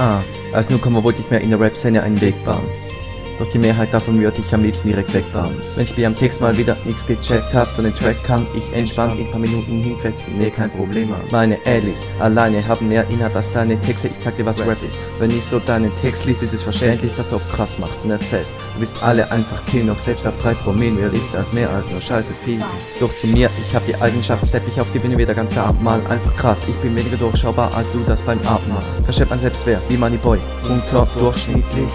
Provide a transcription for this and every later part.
Ah, als Newcomer wollte ich mir in der Rap-Szene einen Weg bahnen. Doch die Mehrheit davon würde ich am liebsten direkt wegbauen. Wenn ich mir am Text mal wieder nichts gecheckt hab, so einen Track kann ich entspannt in paar Minuten hinfetzen, nee, kein Problem. Meine Alice alleine haben mehr Inhalt als deine Texte, ich sag dir was Rap ist. Wenn ich so deinen Text liest, ist es verständlich, dass du auf krass machst und erzählst. Du bist alle einfach killen, doch selbst auf drei Promille will ich das mehr als nur scheiße viel. Doch zu mir, ich hab die Eigenschaft, stepp ich auf die Bühne wieder ganz Abendmahl, einfach krass. Ich bin weniger durchschaubar als du das beim Abendmahl. Verschleppt man Selbstwert, wie Moneyboy, unterdurchschnittlich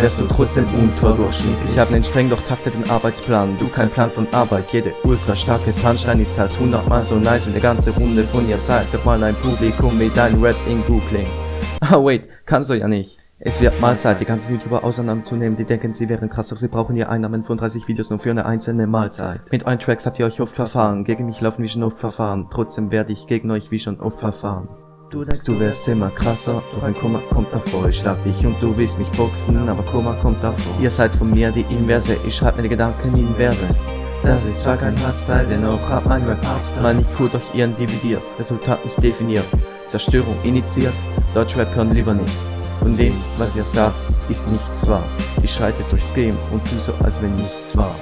wärst du trotzdem unterdurchschnittlich. Ich hab nen streng durchtakteten Arbeitsplan, du kein Plan von Arbeit. Jede ultra starke Punchline ist halt hundertmal so nice und die ganze Runde von ihr zeigt doch mal ein Publikum wie dein Rap in Googling. Ah wait, kannst du ja nicht. Es wird mal Zeit, die ganzen YouTuber auseinanderzunehmen, die denken, sie wären krass, doch sie brauchen ihr Einnahmen von 30 Videos nur für eine einzelne Mahlzeit. Mit euren Tracks habt ihr euch oft verfahren, gegen mich laufen wie schon oft verfahren, trotzdem werde ich gegen euch wie schon oft verfahren. Du denkst, du wärst immer krasser, doch ein Kummer kommt davor. Ich schlag dich und du willst mich boxen, aber Kummer kommt davor. Ihr seid von mir die Inverse, ich schreib die Gedanken in Verse. Das ist zwar kein Hardstyle, dennoch hat mein Rap Hardstyle. Mal nicht cool durch ihren dividiert, Resultat nicht definiert. Zerstörung initiiert, Deutschrap hören lieber nicht. Von dem, was ihr sagt, ist nichts wahr. Ich schreite durchs Game und tu so, als wenn nichts war.